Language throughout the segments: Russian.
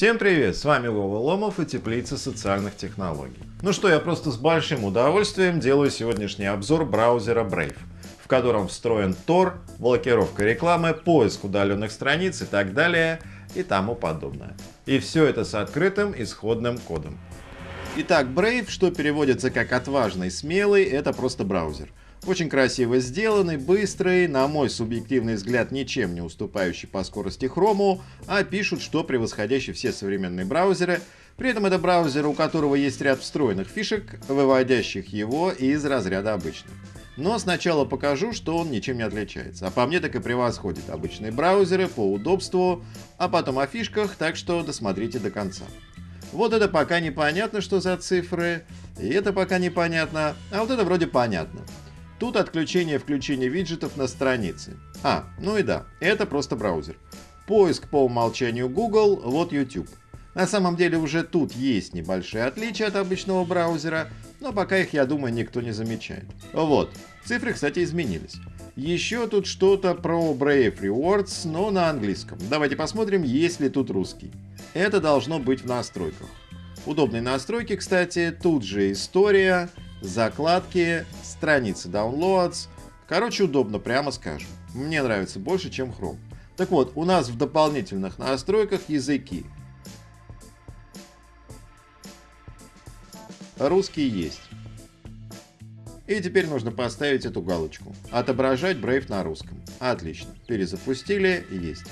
Всем привет, с вами Вова Ломов и Теплица социальных технологий. Ну что, я просто с большим удовольствием делаю сегодняшний обзор браузера Brave, в котором встроен Tor, блокировка рекламы, поиск удаленных страниц и так далее и тому подобное. И все это с открытым исходным кодом. Итак, Brave, что переводится как отважный, смелый, это просто браузер. Очень красиво сделанный, быстрый, на мой субъективный взгляд, ничем не уступающий по скорости хрому, а пишут, что превосходящий все современные браузеры. При этом это браузер, у которого есть ряд встроенных фишек, выводящих его из разряда обычных. Но сначала покажу, что он ничем не отличается. А по мне так и превосходит обычные браузеры по удобству, а потом о фишках, так что досмотрите до конца. Вот это пока непонятно, что за цифры, и это пока непонятно, а вот это вроде понятно. Тут отключение-включение виджетов на странице. А, ну и да, это просто браузер. Поиск по умолчанию Google, вот YouTube. На самом деле уже тут есть небольшие отличия от обычного браузера, но пока их, я думаю, никто не замечает. Вот, цифры, кстати, изменились. Еще тут что-то про Brave Rewards, но на английском. Давайте посмотрим, есть ли тут русский. Это должно быть в настройках. Удобные настройки, кстати, тут же история, закладки, страницы Downloads. Короче, удобно, прямо скажем. Мне нравится больше, чем Chrome. Так вот, у нас в дополнительных настройках языки. Русский есть. И теперь нужно поставить эту галочку. Отображать Brave на русском. Отлично. Перезапустили. Есть.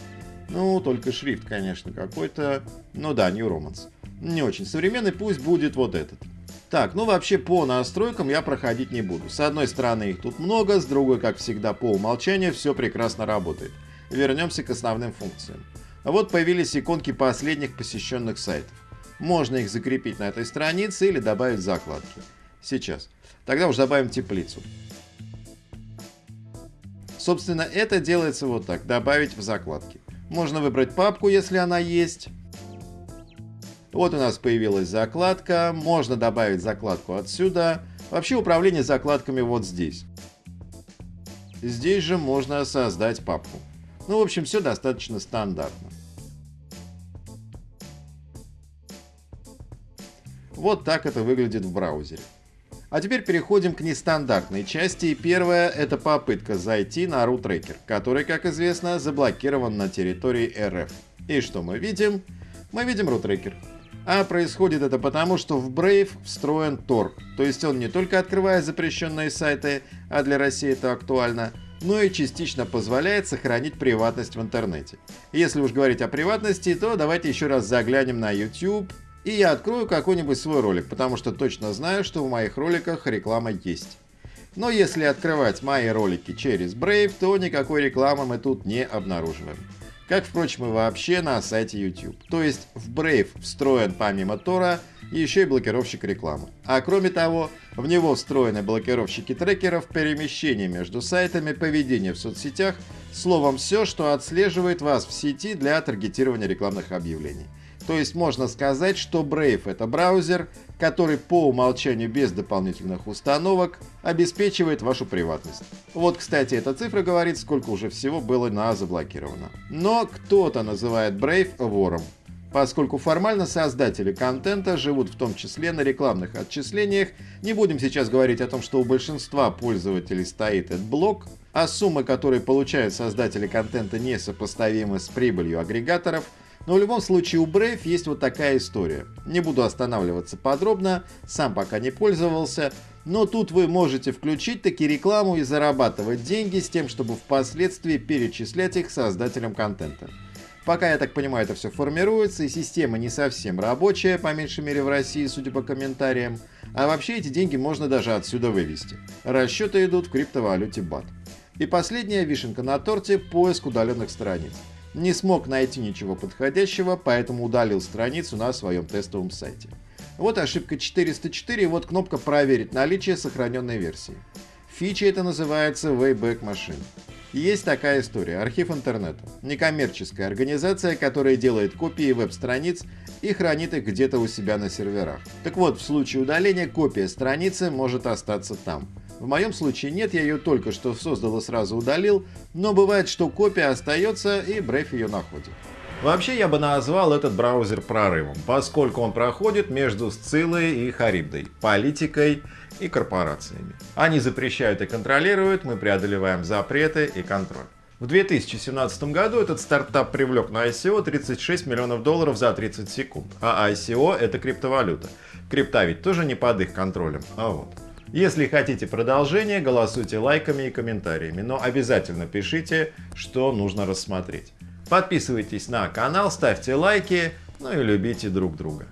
Ну, только шрифт, конечно, какой-то. Ну да, New Romance. Не очень современный, пусть будет вот этот. Так, ну вообще по настройкам я проходить не буду. С одной стороны их тут много, с другой, как всегда, по умолчанию все прекрасно работает. Вернемся к основным функциям. Вот появились иконки последних посещенных сайтов. Можно их закрепить на этой странице или добавить закладки. Сейчас. Тогда уж добавим теплицу. Собственно, это делается вот так. Добавить в закладки. Можно выбрать папку, если она есть. Вот у нас появилась закладка. Можно добавить закладку отсюда. Вообще управление закладками вот здесь. Здесь же можно создать папку. Ну, в общем, все достаточно стандартно. Вот так это выглядит в браузере. А теперь переходим к нестандартной части. И первая это попытка зайти на RooTracker, который, как известно, заблокирован на территории РФ. И что мы видим? Мы видим RooTracker. А происходит это потому, что в Brave встроен Tor. То есть он не только открывает запрещенные сайты, а для России это актуально, но и частично позволяет сохранить приватность в интернете. Если уж говорить о приватности, то давайте еще раз заглянем на YouTube, и я открою какой-нибудь свой ролик, потому что точно знаю, что в моих роликах реклама есть. Но если открывать мои ролики через Brave, то никакой рекламы мы тут не обнаруживаем. Как, впрочем, и вообще на сайте YouTube. То есть в Brave встроен помимо Тора еще и блокировщик рекламы. А кроме того, в него встроены блокировщики трекеров, перемещения между сайтами, поведение в соцсетях, словом все, что отслеживает вас в сети для таргетирования рекламных объявлений. То есть можно сказать, что Brave это браузер, который по умолчанию без дополнительных установок обеспечивает вашу приватность. Вот, кстати, эта цифра говорит, сколько уже всего было на заблокировано. Но кто-то называет Brave вором, поскольку формально создатели контента живут в том числе на рекламных отчислениях. Не будем сейчас говорить о том, что у большинства пользователей стоит этот блок, а суммы, которые получают создатели контента, несопоставимы с прибылью агрегаторов – но в любом случае у Brave есть вот такая история. Не буду останавливаться подробно, сам пока не пользовался, но тут вы можете включить таки рекламу и зарабатывать деньги с тем, чтобы впоследствии перечислять их создателям контента. Пока, я так понимаю, это все формируется, и система не совсем рабочая, по меньшей мере в России, судя по комментариям. А вообще эти деньги можно даже отсюда вывести. Расчеты идут в криптовалюте BAT. И последняя вишенка на торте – поиск удаленных страниц. Не смог найти ничего подходящего, поэтому удалил страницу на своем тестовом сайте. Вот ошибка 404, вот кнопка «Проверить наличие сохраненной версии». Фича это называется Wayback Machine. Есть такая история. Архив интернета. Некоммерческая организация, которая делает копии веб-страниц и хранит их где-то у себя на серверах. Так вот, в случае удаления копия страницы может остаться там. В моем случае нет, я ее только что создал и сразу удалил, но бывает, что копия остается и Brave ее находит. Вообще я бы назвал этот браузер прорывом, поскольку он проходит между Сциллой и Харибдой, политикой и корпорациями. Они запрещают и контролируют, мы преодолеваем запреты и контроль. В 2017 году этот стартап привлек на ICO 36 миллионов долларов за 30 секунд. А ICO это криптовалюта. Крипта ведь тоже не под их контролем. А вот. Если хотите продолжение, голосуйте лайками и комментариями, но обязательно пишите, что нужно рассмотреть. Подписывайтесь на канал, ставьте лайки, ну и любите друг друга.